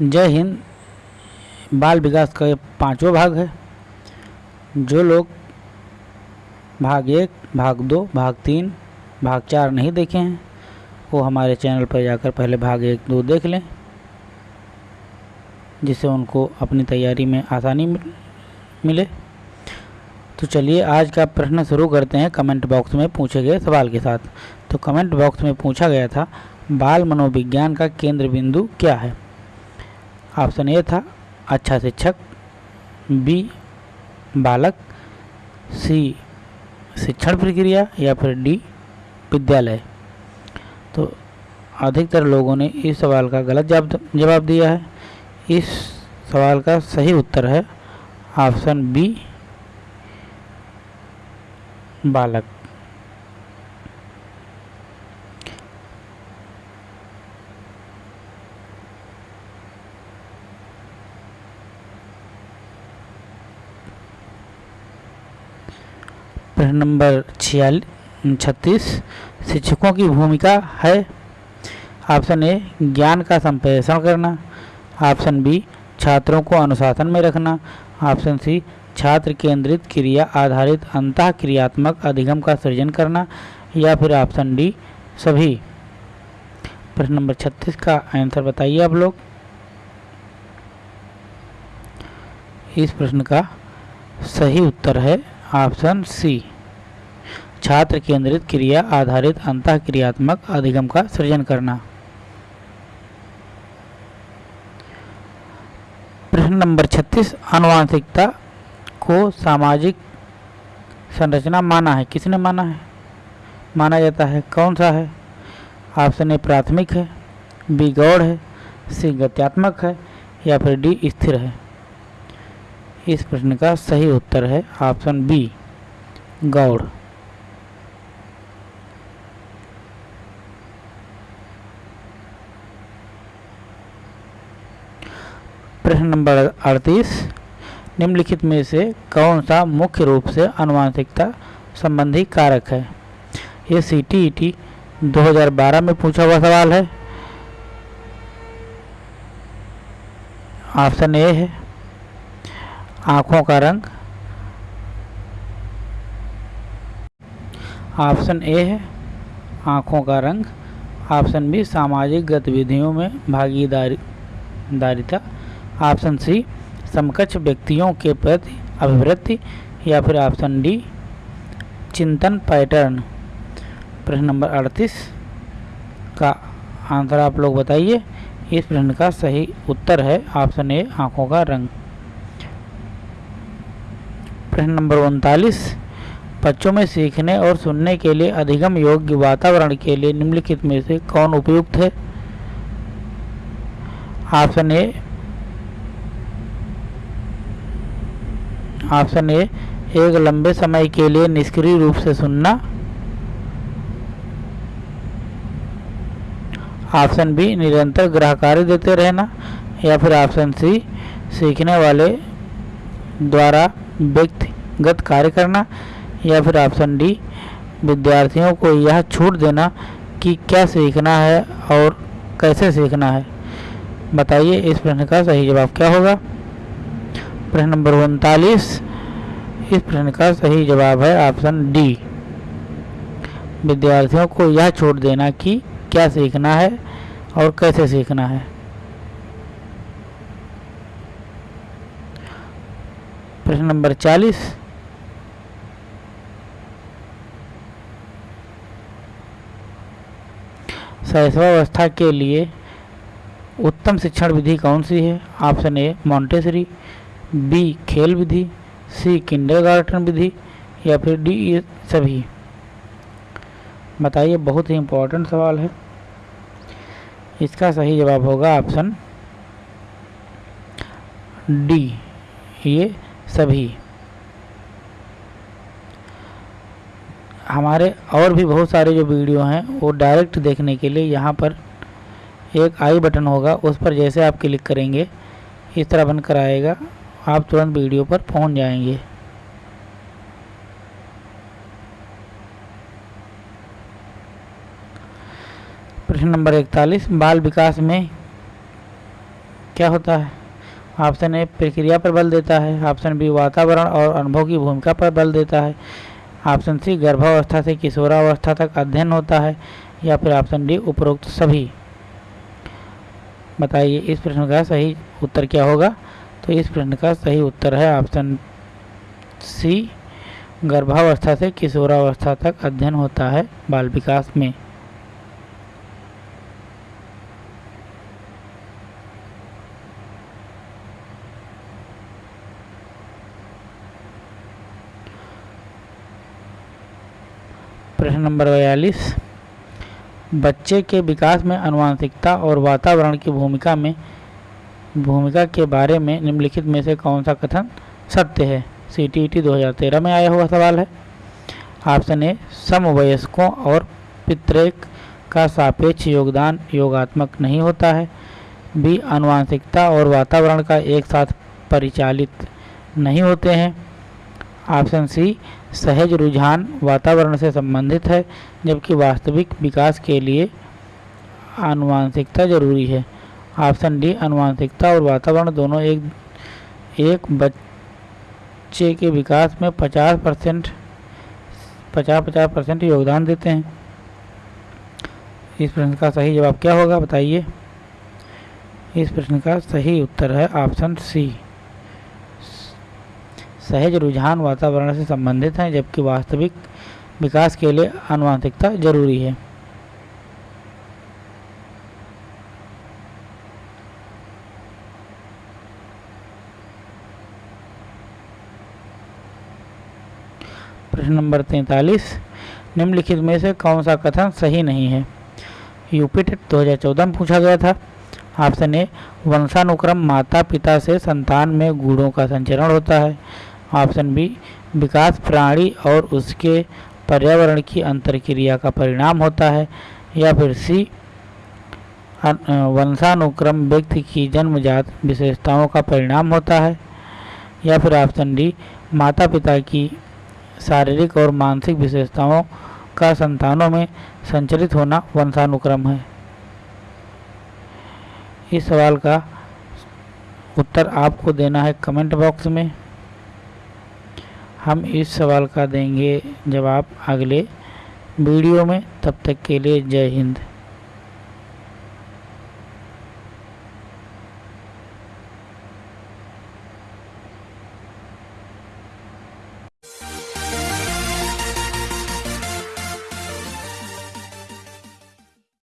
जय हिंद। बाल विकास का ये पांचवा भाग है। जो लोग भाग एक, भाग दो, भाग तीन, भाग चार नहीं देखे हैं, वो हमारे चैनल पर जाकर पहले भाग एक, दो देख लें, जिससे उनको अपनी तैयारी में आसानी मिले तो चलिए आज का प्रश्न शुरू करते हैं कमेंट बॉक्स में पूछे गए सवाल के साथ। तो कमेंट बॉक्स में पूछा गया था, बाल मनोविज्ञान का केंद्र बिंदु क्या है? ऑप्शन ए था अच्छा शिक्षक बी बालक सी शिक्षण प्रक्रिया या फिर डी विद्यालय। तो अधिकतर लोगों ने इस सवाल का गलत जवाब दिया है। इस सवाल का सही उत्तर है ऑप्शन बी बालक। प्रश्न नंबर छियालीस छत्तीस, शिक्षकों की भूमिका है। ऑप्शन ए, ज्ञान का संप्रेषण करना। ऑप्शन बी, छात्रों को अनुशासन में रखना। ऑप्शन सी, छात्र केंद्रित क्रिया आधारित अंत क्रियात्मक अधिगम का सृजन करना। या फिर ऑप्शन डी, सभी। प्रश्न नंबर छत्तीस का आंसर बताइए आप लोग। इस प्रश्न का सही उत्तर है ऑप्शन सी। छात्र केंद्रित क्रिया आधारित अंत क्रियात्मक अधिगम का सृजन करना। प्रश्न नंबर 36 अनुवांशिकता को सामाजिक संरचना माना है। किसने माना है? माना जाता है। कौन सा है? ऑप्शन ए, प्राथमिक है। बी, गौड़ है। सी, गत्यात्मक है। या फिर डी, स्थिर है। इस प्रश्न का सही उत्तर है ऑप्शन बी, गौड़। प्रश्न नंबर अड़तीस, निम्नलिखित में से कौन सा मुख्य रूप से अनुवांशिकता संबंधी कारक है? ये सी टी टी में पूछा हुआ सवाल है। ऑप्शन ए है। आँखों का रंग। ऑप्शन ए है। आँखों का रंग। ऑप्शन बी, सामाजिक गतिविधियों में भागीदारी, दारिता। ऑप्शन सी, समकक्ष व्यक्तियों के प्रति अभिवृत्ति या फिर ऑप्शन डी, चिंतन पैटर्न। प्रश्न नंबर अड़तीस का आंसर आप लोग बताइए। इस प्रश्न का सही उत्तर है ऑप्शन ए, आँखों का रंग। प्रश्न नंबर उनतालीस, बच्चों में सीखने और सुनने के लिए अधिगम योग्य वातावरण के लिए निम्नलिखित में से कौन उपयुक्त है? ऑप्शन ए ऑप्शन ए एक लंबे समय के लिए निष्क्रिय रूप से सुनना। ऑप्शन बी निरंतर ग्राहकारी देते रहना। या फिर ऑप्शन सी सीखने वाले द्वारा व्यक्तिगत कार्य करना। या फिर ऑप्शन डी विद्यार्थियों को यह छूट देना कि क्या सीखना है और कैसे सीखना है। बताइए इस प्रश्न का सही जवाब क्या होगा? प्रश्न नंबर उनतालीस। इस प्रश्न का सही जवाब है ऑप्शन डी। विद्यार्थियों को यह छूट देना कि क्या सीखना है और कैसे सीखना है। प्रश्न नंबर चालीस। शैशवावस्था के लिए उत्तम शिक्षण विधि कौन सी है? ऑप्शन ए मॉन्टेसरी बी खेल विधि, सी किंडरगार्टन विधि या फिर डी ये सभी। बताइए, बहुत ही इम्पोर्टेंट सवाल है। इसका सही जवाब होगा ऑप्शन डी ये सभी। हमारे और भी बहुत सारे जो वीडियो हैं, वो डायरेक्ट देखने के लिए यहाँ पर एक आई बटन होगा, उस पर जैसे आप क्लिक करेंगे, इस तरह बनकर आएगा। आप तुरंत वीडियो पर पहुँच जाएँगे। प्रश्न नंबर इकतालीस, बाल विकास में क्या होता है? ऑप्शन ए, प्रक्रिया पर बल देता है। ऑप्शन बी, वातावरण और अनुभव की भूमिका पर बल देता है। ऑप्शन सी, गर्भावस्था से किशोरावस्था तक अध्ययन होता है। या फिर ऑप्शन डी, उपरोक्त सभी। बताइए, इस प्रश्न का सही उत्तर क्या होगा? तो इस प्रश्न का सही उत्तर है ऑप्शन सी, गर्भावस्था से किशोरावस्था तक अध्ययन होता है बाल विकास में। प्रश्न नंबर बयालीस, बच्चे के विकास में अनुवांशिकता और वातावरण की भूमिका में भूमिका के बारे में निम्नलिखित में से कौन सा कथन सत्य है? सी टी टी हज़ार तेरह में आया हुआ सवाल है। ऑप्शन ए समवयस्कों और पितृक का सापेक्ष योगदान योगात्मक नहीं होता है। बी अनुवांशिकता और वातावरण का एक साथ परिचालित नहीं होते हैं। ऑप्शन सी सहज रुझान वातावरण से संबंधित है, जबकि वास्तविक विकास के लिए आनुवांशिकता ज़रूरी है। ऑप्शन डी, अनुवांशिकता और वातावरण दोनों एक एक बच्चे के विकास में 50 परसेंट पचास पचास परसेंट योगदान देते हैं। इस प्रश्न का सही जवाब क्या होगा, बताइए। इस प्रश्न का सही उत्तर है ऑप्शन सी। सहज रुझान वातावरण से संबंधित हैं, जबकि वास्तविक विकास के लिए आनुवांशिकता ज़रूरी है। प्रश्न नंबर तैंतालीस, निम्नलिखित में से कौन सा कथन सही नहीं है? यूपी टेट दो में पूछा गया था। ऑप्शन ए, वंशानुक्रम माता पिता से संतान में गुणों का संचरण होता है। ऑप्शन बी, विकास प्राणी और उसके पर्यावरण की अंतरक्रिया का परिणाम होता है। या फिर सी वंशानुक्रम व्यक्ति की जन्मजात विशेषताओं का परिणाम होता है। या फिर ऑप्शन डी माता पिता की शारीरिक और मानसिक विशेषताओं का संतानों में संचरित होना वंशानुक्रम है। इस सवाल का उत्तर आपको देना है कमेंट बॉक्स में। हम इस सवाल का देंगे जवाब अगले वीडियो में। तब तक के लिए जय हिंद।